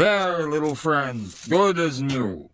There, little friend, good as new.